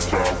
crazy.